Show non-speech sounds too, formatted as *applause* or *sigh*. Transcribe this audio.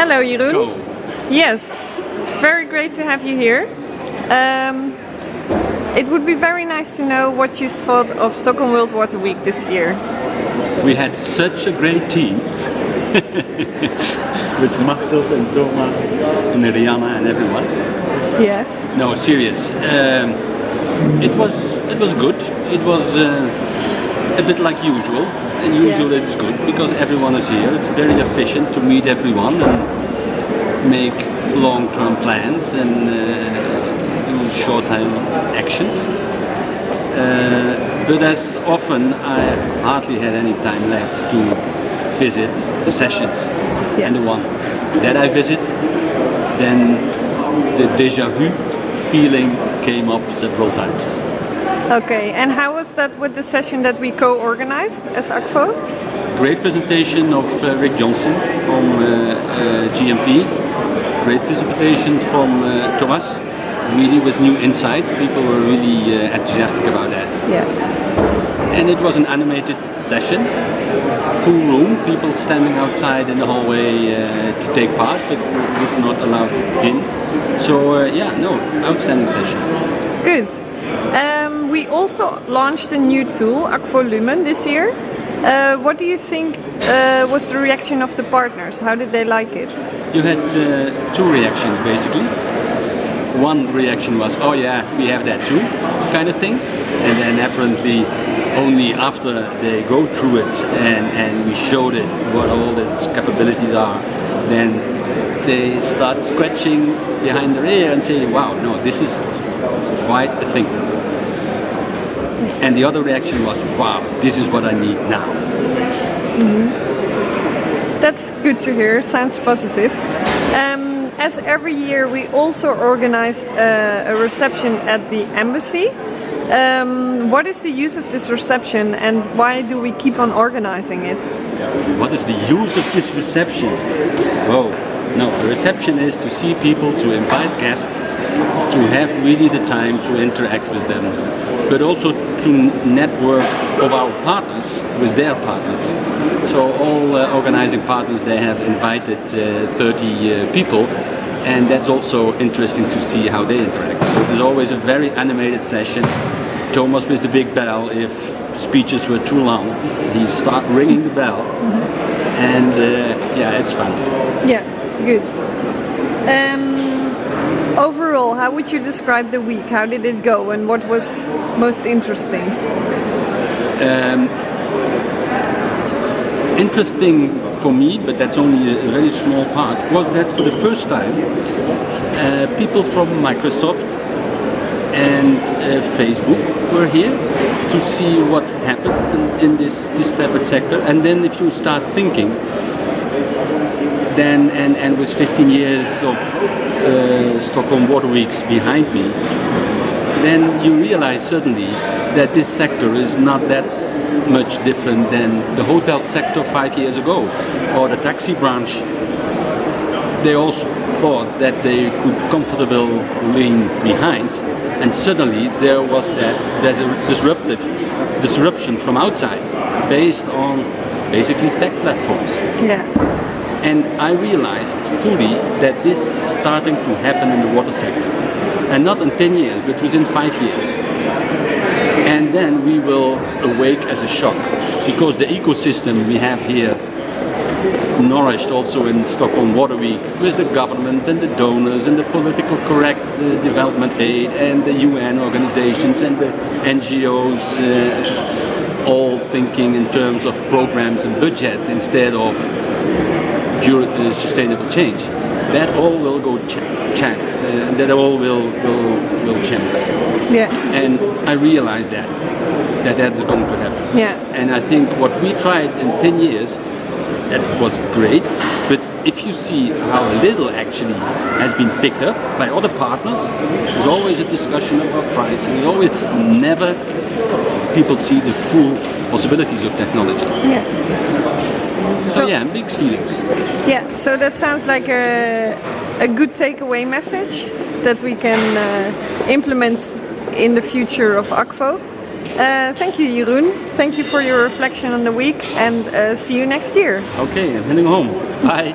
Hello, Jeroen. Yes, very great to have you here. Um, it would be very nice to know what you thought of Stockholm World Water Week this year. We had such a great team *laughs* with Machtel and Thomas and Rihanna and everyone. Yeah. No, serious. Um, it was it was good. It was uh, a bit like usual. And usually Yeah. it's good because everyone is here. It's very efficient to meet everyone and make long-term plans and uh, do short-time actions. Uh, but as often, I hardly had any time left to visit the sessions. Yeah. And the one that I visit, then the deja vu feeling came up several times. Okay, and how was that with the session that we co-organized as Akvo? Great presentation of uh, Rick Johnston from uh, uh, JMP. Great presentation from uh, Thomas. Really with new insight. People were really uh, enthusiastic about that. Yeah. And it was an animated session. Full room, people standing outside in the hallway uh, to take part, but were not allowed in. So uh, yeah, no, outstanding session. Good. Um, we also launched a new tool, Akvo this year. Uh, what do you think uh, was the reaction of the partners? How did they like it? You had uh, two reactions basically. One reaction was, oh yeah, we have that too, kind of thing. And then apparently only after they go through it and, and we showed it what all its capabilities are, then they start scratching behind their ear and say, wow, no, this is quite a thing. And the other reaction was, wow, this is what I need now. That's good to hear. Sounds positive. Um, as every year, we also organized uh, a reception at the embassy. Um, what is the use of this reception, and why do we keep on organizing it? What is the use of this reception? Whoa, no, the reception is to see people, to invite guests, to have really the time to interact with them, but also to network of our partners with their partners. So all uh, organizing partners, they have invited uh, 30 uh, people, and that's also interesting to see how they interact. So there's always a very animated session. Thomas with the big bell, if speeches were too long, he start ringing the bell, and uh, yeah, it's fun. Yeah, good. Um, how would you describe the week? How did it go, and what was most interesting? Interesting for me, but that's only a very small part, was that for the first time, uh, people from Microsoft and uh, Facebook were here to see what happened in, in this, this type of sector. And then if you start thinking, then and, and with 15 years of uh, Stockholm Water Weeks behind me, then you realize suddenly that this sector is not that much different than the hotel sector five years ago or the taxi branch. They also thought that they could comfortably lean behind and suddenly there was that there's a disruptive disruption from outside based on basically tech platforms. Yeah. And I realized fully that this is starting to happen in the water sector. And not in 10 years, but within five years. And then we will awake as a shock. Because the ecosystem we have here, nourished also in Stockholm Water Week, with the government and the donors and the political correct uh, development aid and the UN organizations and the NGOs, uh, all thinking in terms of programs and budget instead of uh, sustainable change. That all will go ch- change. Uh, that all will, will, will change. Yeah. And I realize that, that that's going to happen. Yeah. And I think what we tried in 10 years, that was great. But if you see how little actually has been picked up by other partners, there's always a discussion about pricing. Always never people see the full possibilities of technology. Yeah. So, yeah, mixed feelings. Yeah, so that sounds like a, a good takeaway message that we can uh, implement in the future of Akvo. Uh, thank you, Jeroen. Thank you for your reflection on the week and uh, see you next year. Okay, I'm heading home. Bye.